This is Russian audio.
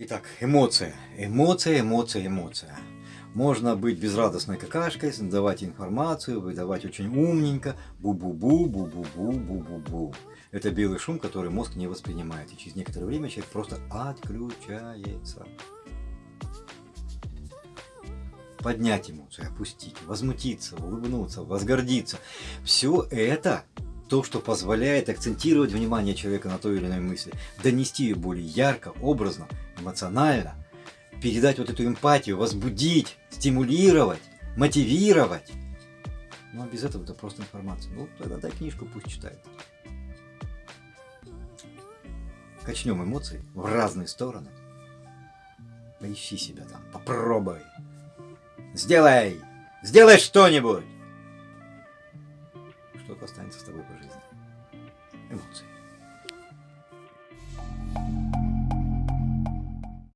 Итак, эмоция. Эмоция, эмоция, эмоция. Можно быть безрадостной какашкой, давать информацию, выдавать очень умненько. Бу-бу-бу, бу-бу-бу, бу-бу-бу. Это белый шум, который мозг не воспринимает. И через некоторое время человек просто отключается. Поднять эмоцию, опустить, возмутиться, улыбнуться, возгордиться. Все это то, что позволяет акцентировать внимание человека на той или иной мысли, донести ее более ярко, образно, эмоционально, передать вот эту эмпатию, возбудить, стимулировать, мотивировать. А без этого это просто информация. Ну тогда дай книжку, пусть читает. Качнем эмоции в разные стороны. Поищи себя там, попробуй. Сделай! Сделай что-нибудь! Что-то останется с тобой по жизни. Эмоции.